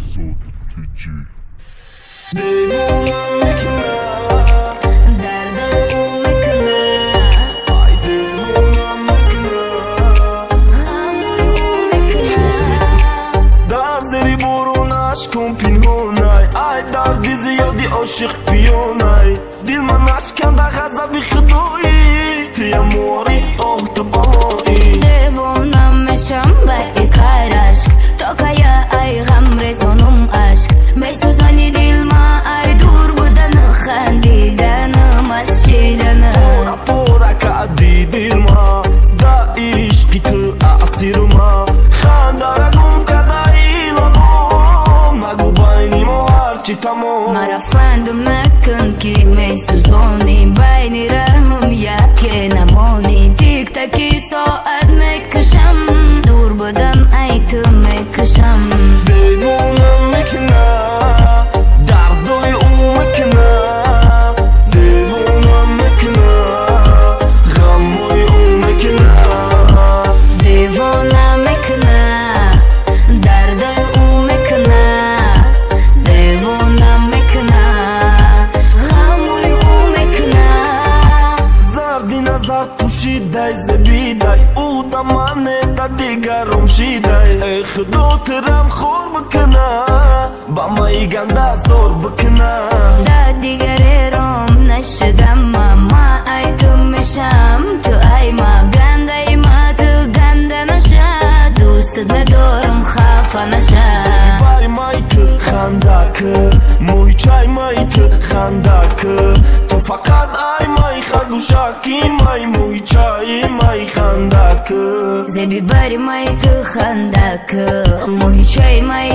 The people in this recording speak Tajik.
Behzod TG кун пинҳонай. Ай дарди зиёди ошиқ пиёнай дил ман ашканда ғазаби худоӣ. Пиямори оҳ بیرمه دا عشقی تو اعطیرمه خنداره گم کده ایلمم مگو بینی ما هرچی تمام. مرا فندو مکن که می سوزونی بینی رمم یکی نبونی تیک تکی ساعت пӯшидай забидай ӯ да мане да дигарум шидай. Э худотирам хор бикна ба маи ганда зор бикна. Да дигарером нашидама ма ай ту мешам ту ай ма гандаи ма ту ганда наша. Дӯстат медорам хафа наша. Бай май ту хандак муҳичай май ту ай май хагушаки май муҳичаи май хандак зеби бари май ту хандак муҳичаи май